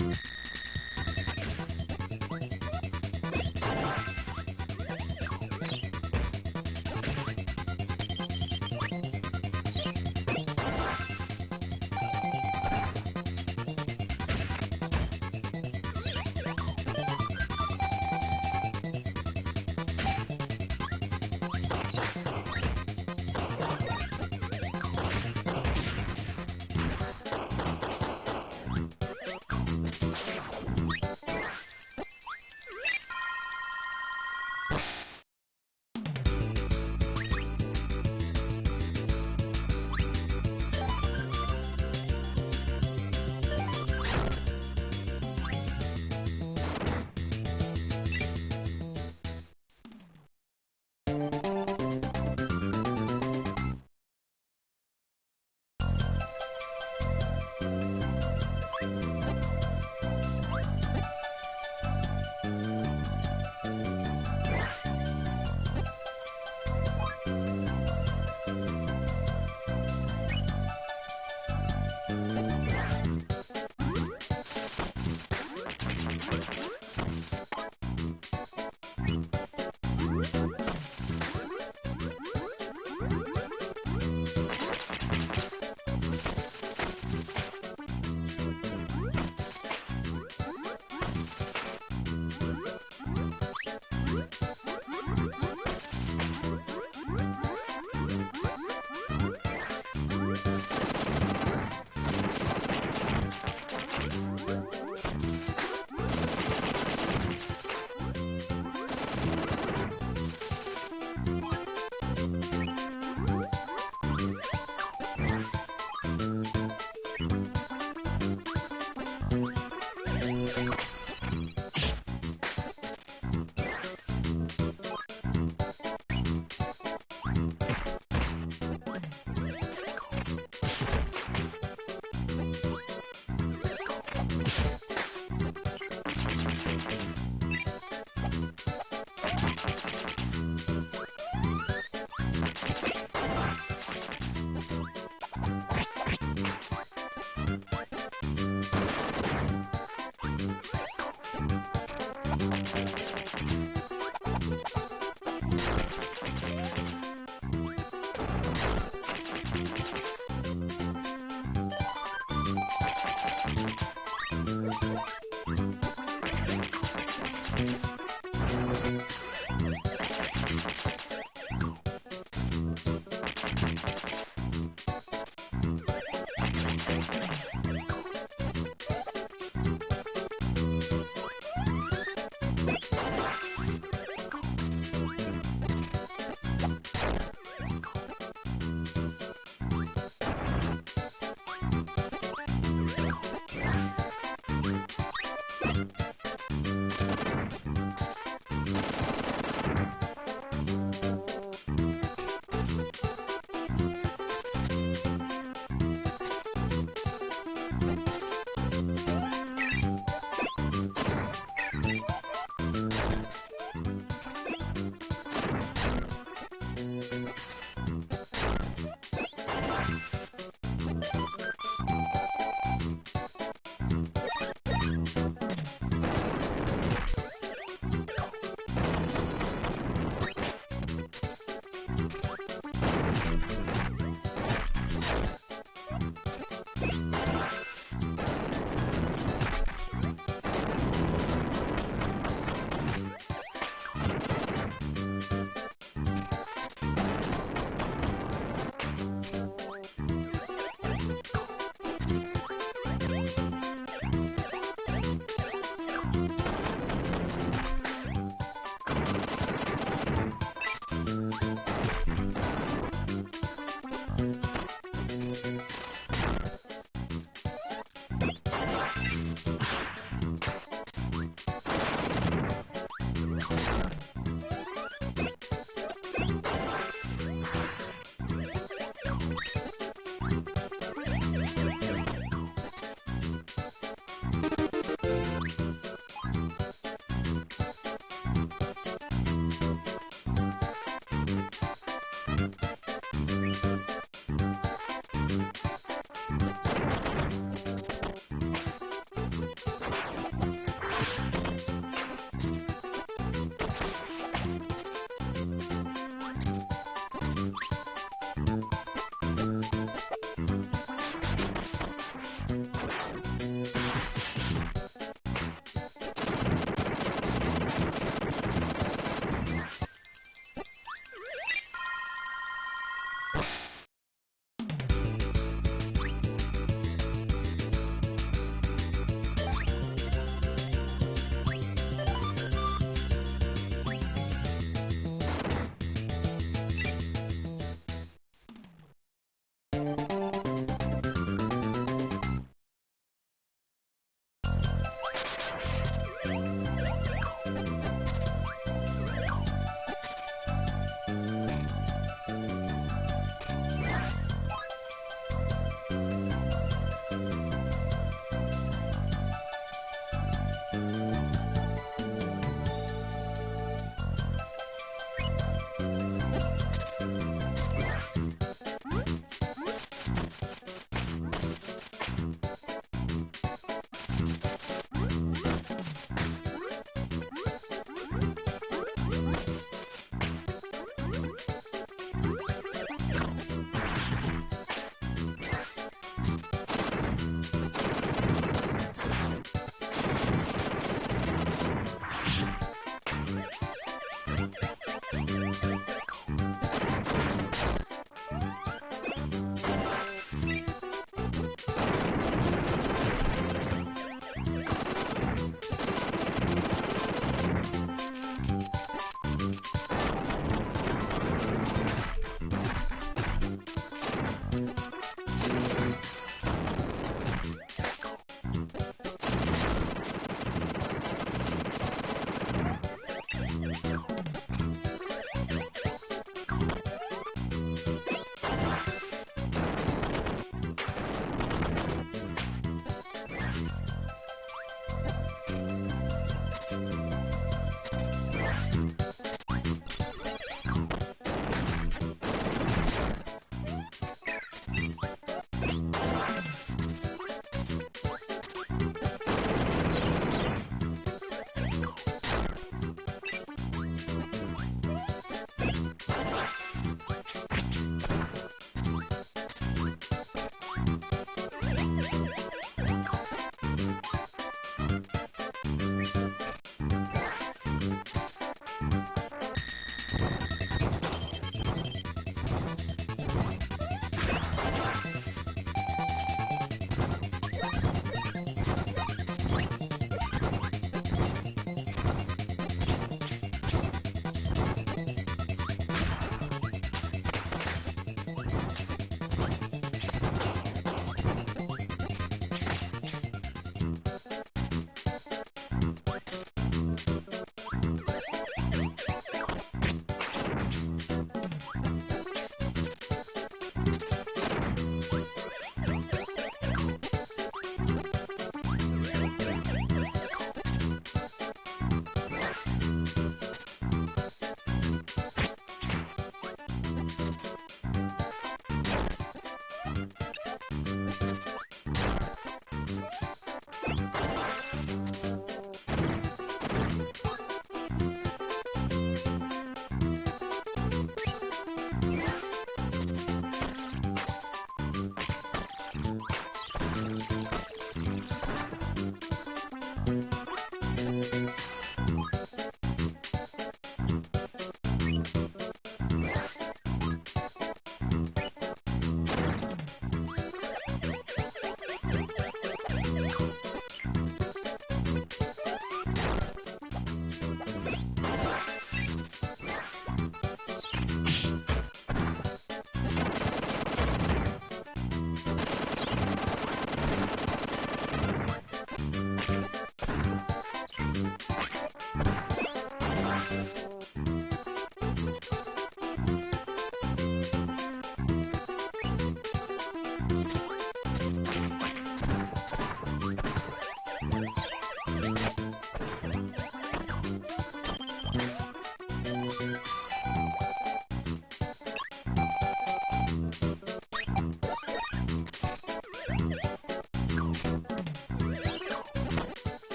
you you